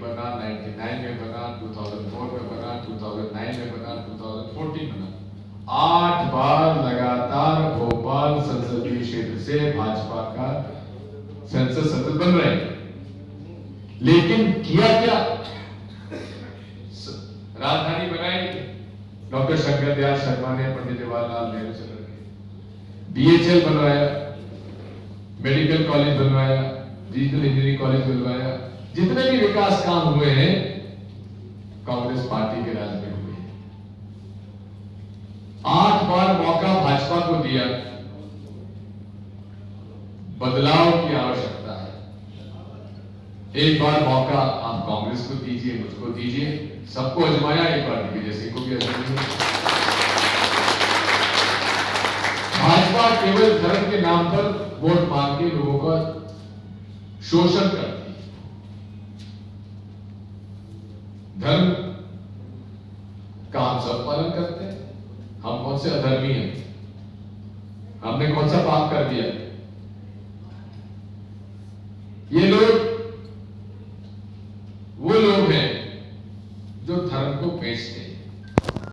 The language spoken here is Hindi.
बना 99 में बना 2004 में बना 2009 में बना 2014 में बना आठ बार लगातार भोपाल संसदीय क्षेत्र से भाजपा का संसद सदस्य बन रहे हैं। लेकिन किया क्या? राजधानी बनाई। डॉक्टर शंकर दयाल शर्मा ने, पंडित जवाहरलाल नेहरू से लड़के। बीएचएल बनवाया। मेडिकल कॉलेज बनवाया। डिजिटल इंजीनियरिंग कॉलेज बनवाया। जितने भी विकास काम हुए हैं, कांग्रेस पार्टी के राज में हुए आठ बार मौका भाजपा को दिया। बदलाव की आवश्यकता है। एक बार मौका आप कांग्रेस को दीजिए, मुझको दीजिए। सबको अजमाया एक बार दिग्विजय सिंह को भी अजमाइए भाजपा केवल धर्म के नाम पर वोट मांग के लोगों का शोषण करती है धर्म का हम सब पालन करते हैं। हम कौन से अधर्मी हैं? हमने कौन सा पाप कर दिया? ये लोग, वो लोग हैं जो धर्म को बेचते हैं।